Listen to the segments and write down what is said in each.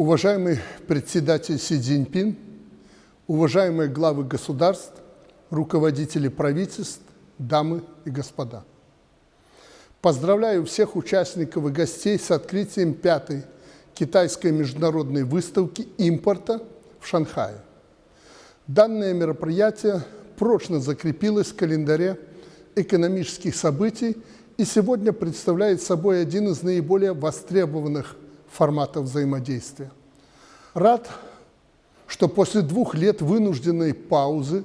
Уважаемый председатель Си Цзиньпин, уважаемые главы государств, руководители правительств, дамы и господа. Поздравляю всех участников и гостей с открытием пятой китайской международной выставки импорта в Шанхае. Данное мероприятие прочно закрепилось в календаре экономических событий и сегодня представляет собой один из наиболее востребованных форматов взаимодействия. Рад, что после двух лет вынужденной паузы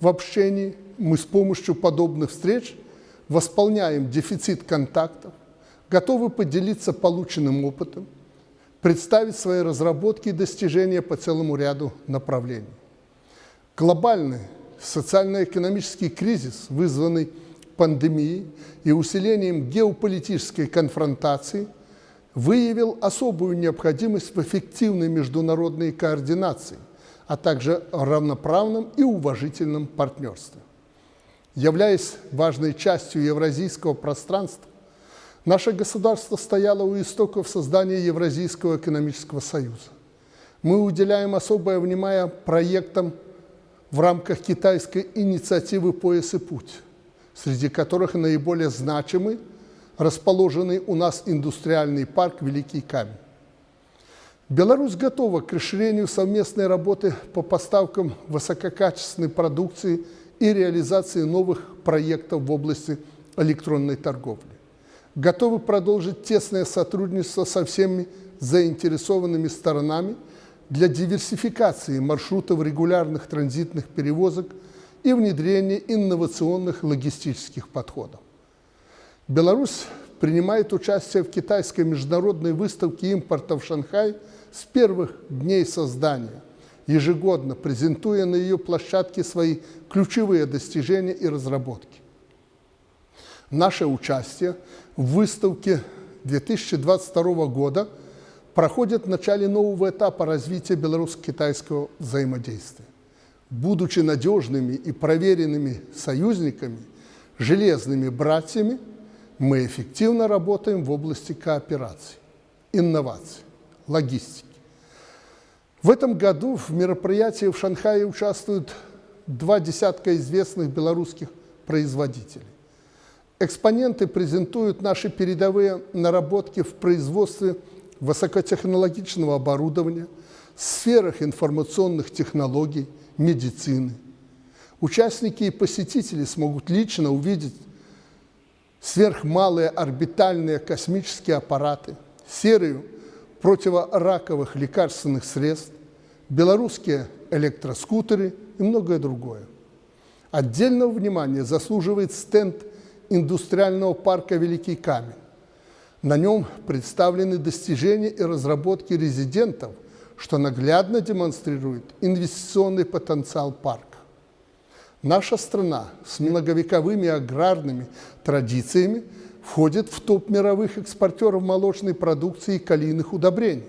в общении мы с помощью подобных встреч восполняем дефицит контактов, готовы поделиться полученным опытом, представить свои разработки и достижения по целому ряду направлений. Глобальный социально-экономический кризис, вызванный пандемией и усилением геополитической конфронтации, выявил особую необходимость в эффективной международной координации, а также равноправном и уважительном партнерстве. Являясь важной частью евразийского пространства, наше государство стояло у истоков создания Евразийского экономического союза. Мы уделяем особое внимание проектам в рамках китайской инициативы «Пояс и путь», среди которых наиболее значимый расположенный у нас индустриальный парк «Великий камень». Беларусь готова к расширению совместной работы по поставкам высококачественной продукции и реализации новых проектов в области электронной торговли. Готовы продолжить тесное сотрудничество со всеми заинтересованными сторонами для диверсификации маршрутов регулярных транзитных перевозок и внедрения инновационных логистических подходов. Беларусь принимает участие в китайской международной выставке импорта в Шанхай с первых дней создания, ежегодно презентуя на ее площадке свои ключевые достижения и разработки. Наше участие в выставке 2022 года – проходят в начале нового этапа развития белорусско-китайского взаимодействия. Будучи надежными и проверенными союзниками, железными братьями, мы эффективно работаем в области кооперации, инноваций, логистики. В этом году в мероприятии в Шанхае участвуют два десятка известных белорусских производителей. Экспоненты презентуют наши передовые наработки в производстве высокотехнологичного оборудования, сферах информационных технологий, медицины. Участники и посетители смогут лично увидеть сверхмалые орбитальные космические аппараты, серию противораковых лекарственных средств, белорусские электроскутеры и многое другое. Отдельного внимания заслуживает стенд индустриального парка «Великий камень», на нем представлены достижения и разработки резидентов, что наглядно демонстрирует инвестиционный потенциал парка. Наша страна с многовековыми аграрными традициями входит в топ мировых экспортеров молочной продукции и калийных удобрений,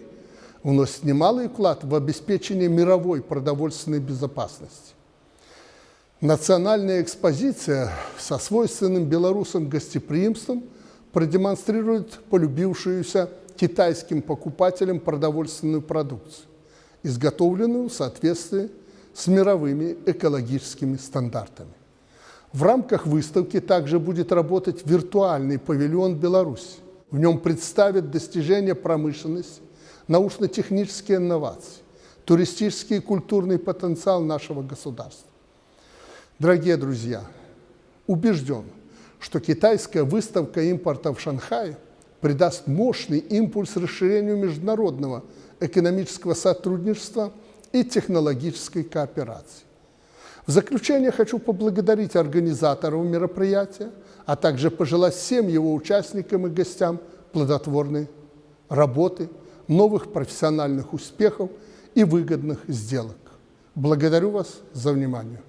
вносит немалый вклад в обеспечение мировой продовольственной безопасности. Национальная экспозиция со свойственным белорусам гостеприимством – продемонстрирует полюбившуюся китайским покупателям продовольственную продукцию, изготовленную в соответствии с мировыми экологическими стандартами. В рамках выставки также будет работать виртуальный павильон Беларуси. В нем представят достижения промышленности, научно-технические инновации, туристический и культурный потенциал нашего государства. Дорогие друзья, убежден, что китайская выставка импорта в Шанхае придаст мощный импульс расширению международного экономического сотрудничества и технологической кооперации. В заключение хочу поблагодарить организаторов мероприятия, а также пожелать всем его участникам и гостям плодотворной работы, новых профессиональных успехов и выгодных сделок. Благодарю вас за внимание.